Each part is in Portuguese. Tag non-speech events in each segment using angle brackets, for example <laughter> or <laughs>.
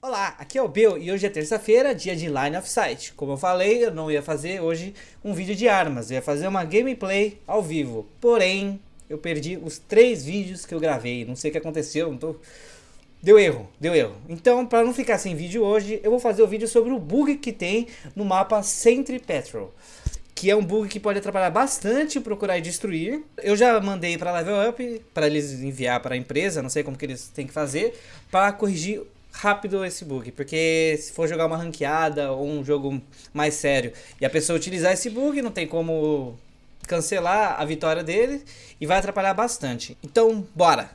Olá, aqui é o Bill e hoje é terça-feira, dia de Line of Sight. Como eu falei, eu não ia fazer hoje um vídeo de armas, eu ia fazer uma gameplay ao vivo. Porém, eu perdi os três vídeos que eu gravei, não sei o que aconteceu, não tô... Deu erro, deu erro. Então, para não ficar sem vídeo hoje, eu vou fazer o vídeo sobre o bug que tem no mapa Sentry Petrol. Que é um bug que pode atrapalhar bastante procurar e destruir. Eu já mandei para Level Up, para eles enviar para a empresa, não sei como que eles têm que fazer, para corrigir rápido esse bug, porque se for jogar uma ranqueada ou um jogo mais sério e a pessoa utilizar esse bug, não tem como cancelar a vitória dele e vai atrapalhar bastante. Então, bora!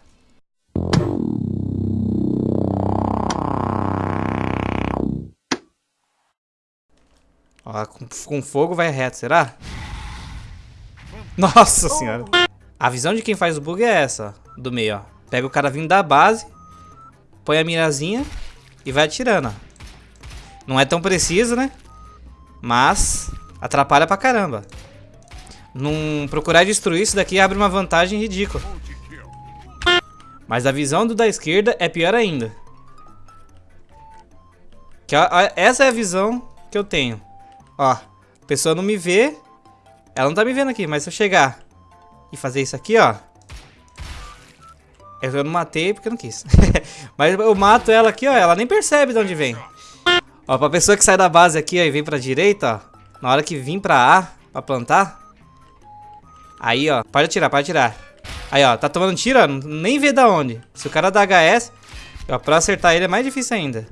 Ó, com, com fogo vai reto, será? Nossa senhora! A visão de quem faz o bug é essa, do meio, ó. Pega o cara vindo da base, põe a mirazinha e vai atirando, ó. Não é tão preciso, né? Mas atrapalha pra caramba. Não procurar destruir isso daqui abre uma vantagem ridícula. Mas a visão do da esquerda é pior ainda. Que, essa é a visão que eu tenho. Ó, a pessoa não me vê. Ela não tá me vendo aqui, mas se eu chegar e fazer isso aqui, ó. Eu não matei porque eu não quis. <laughs> Mas eu mato ela aqui, ó. Ela nem percebe de onde vem. Ó, pra pessoa que sai da base aqui ó, e vem pra direita, ó. Na hora que vir pra A, pra plantar. Aí, ó. Pode atirar, pode atirar. Aí, ó. Tá tomando tiro, ó. Nem vê da onde. Se o cara dá HS, ó, pra acertar ele é mais difícil ainda.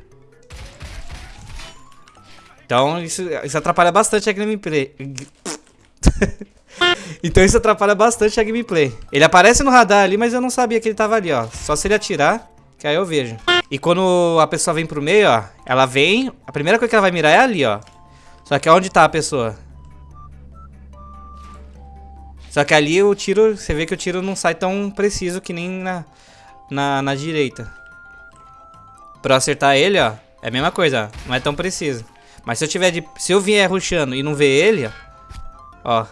Então, isso, isso atrapalha bastante a gameplay. <laughs> Então isso atrapalha bastante a gameplay. Ele aparece no radar ali, mas eu não sabia que ele tava ali, ó. Só se ele atirar, que aí eu vejo. E quando a pessoa vem pro meio, ó, ela vem... A primeira coisa que ela vai mirar é ali, ó. Só que onde tá a pessoa? Só que ali o tiro... Você vê que o tiro não sai tão preciso que nem na, na, na direita. Pra acertar ele, ó, é a mesma coisa, ó. Não é tão preciso. Mas se eu tiver de... Se eu vier rushando e não ver ele, ó... Ó,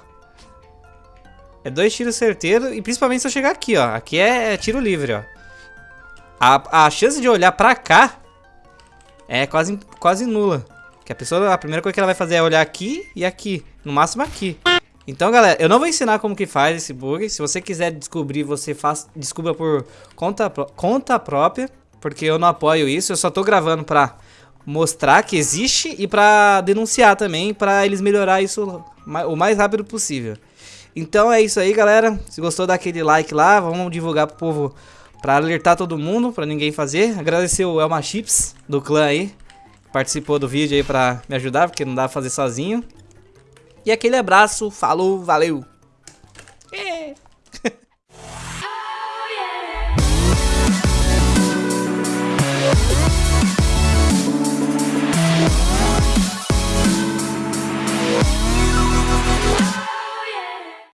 é dois tiros certeiros e principalmente se eu chegar aqui, ó. Aqui é, é tiro livre, ó. A, a chance de olhar pra cá é quase, quase nula. Que a pessoa, a primeira coisa que ela vai fazer é olhar aqui e aqui. No máximo aqui. Então, galera, eu não vou ensinar como que faz esse bug. Se você quiser descobrir, você faz, descubra por conta, conta própria. Porque eu não apoio isso. Eu só tô gravando pra mostrar que existe e pra denunciar também. Pra eles melhorar isso o mais rápido possível. Então é isso aí, galera. Se gostou, dá aquele like lá. Vamos divulgar pro povo pra alertar todo mundo, pra ninguém fazer. Agradecer o Elma Chips do clã aí. Participou do vídeo aí pra me ajudar, porque não dá pra fazer sozinho. E aquele abraço, falou, valeu!